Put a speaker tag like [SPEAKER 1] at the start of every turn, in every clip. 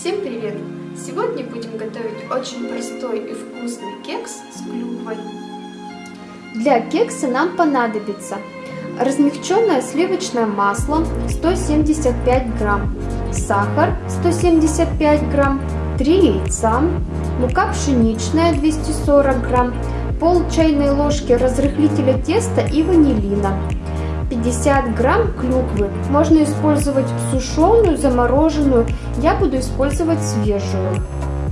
[SPEAKER 1] Всем привет! Сегодня будем готовить очень простой и вкусный кекс с клюквой.
[SPEAKER 2] Для кекса нам понадобится размягченное сливочное масло 175 грамм, сахар 175 грамм, 3 яйца, мука пшеничная 240 грамм, пол чайной ложки разрыхлителя теста и ванилина, 50 грамм клюквы. Можно использовать сушеную, замороженную, я буду использовать свежую.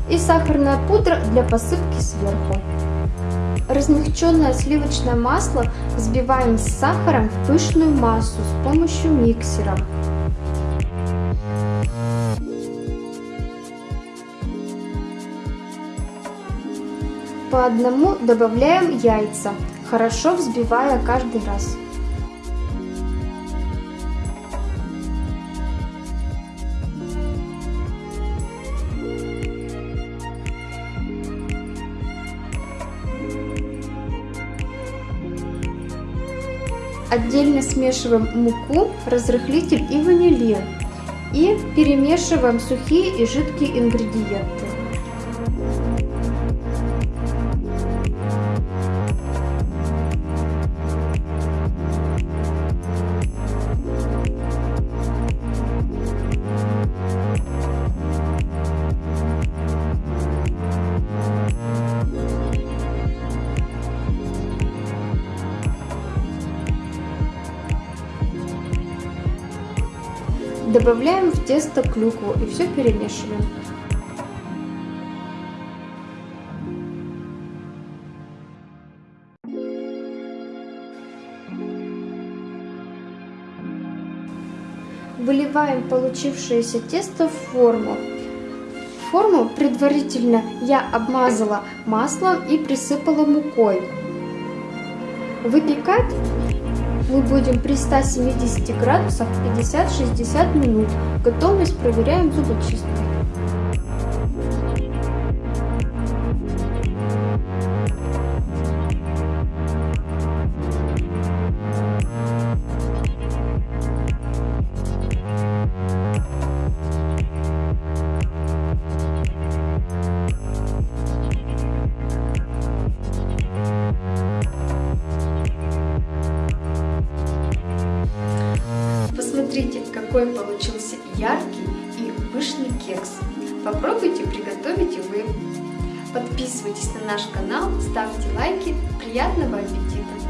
[SPEAKER 2] И сахарная пудра для посыпки сверху. Размягченное сливочное масло взбиваем с сахаром в пышную массу с помощью миксера. По одному добавляем яйца, хорошо взбивая каждый раз. Отдельно смешиваем муку, разрыхлитель и ванилин. И перемешиваем сухие и жидкие ингредиенты. Добавляем в тесто клюкву и все перемешиваем. Выливаем получившееся тесто в форму. Форму предварительно я обмазала маслом и присыпала мукой. Выпекать мы будем при 170 градусах 50-60 минут. Готовность проверяем зубочисткой.
[SPEAKER 1] Какой получился яркий и пышный кекс. Попробуйте, приготовить и вы. Подписывайтесь на наш канал, ставьте лайки. Приятного аппетита!